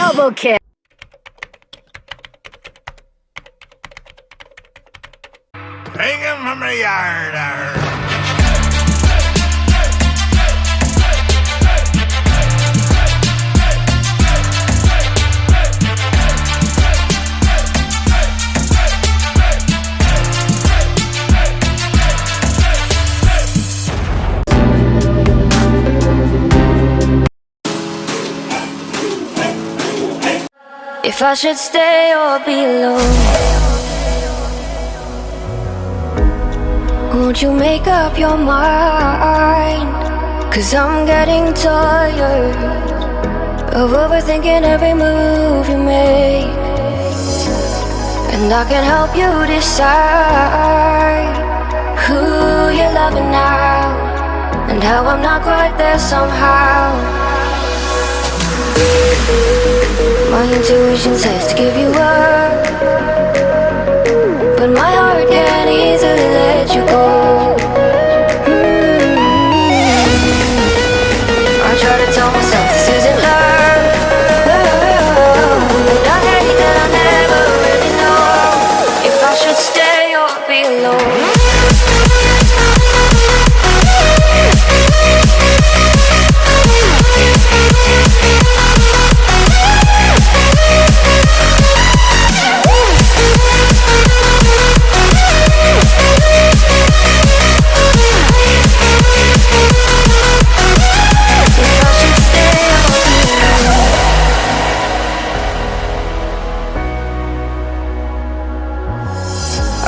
Okay. Take him from the yard. If I should stay or be alone Won't you make up your mind? Cause I'm getting tired Of overthinking every move you make. And I can help you decide Who you're loving now And how I'm not quite there somehow my intuition says to give you up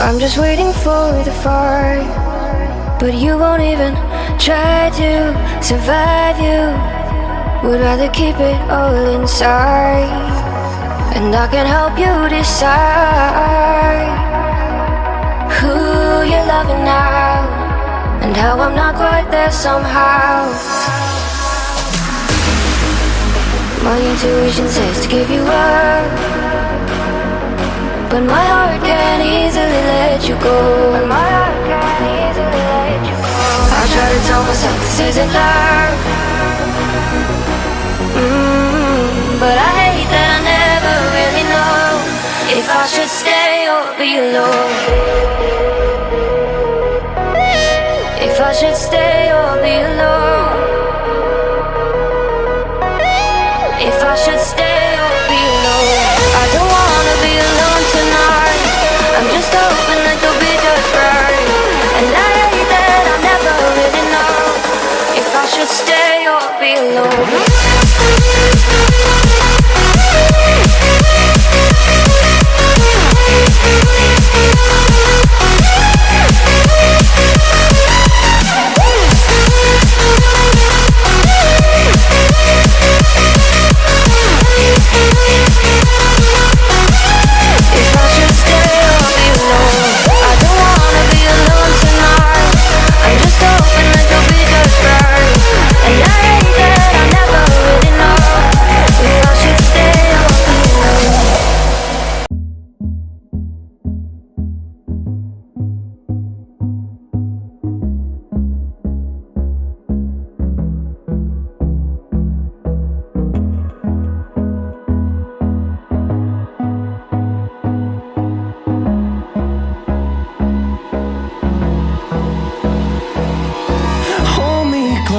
I'm just waiting for the fire But you won't even try to survive you. Would rather keep it all inside. And I can help you decide Who you're loving now. And how I'm not quite there somehow. My intuition says to give you up. But my heart let you go. My heart can't easily let you go. I try to tell myself this isn't love. Mm, but I hate that I never really know if I should stay or be alone. If I should stay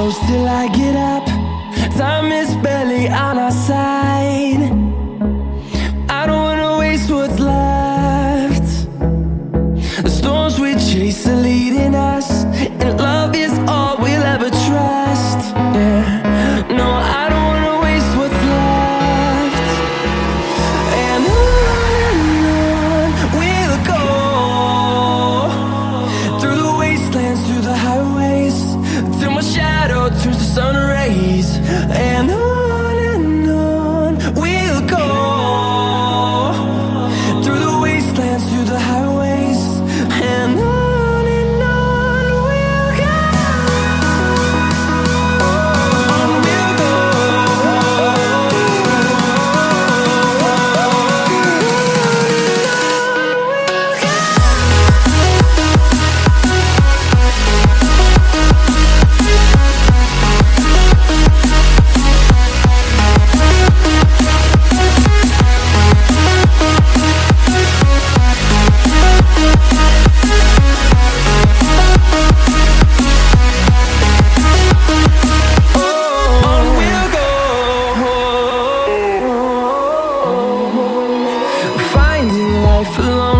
close till I get up. Time is barely on life along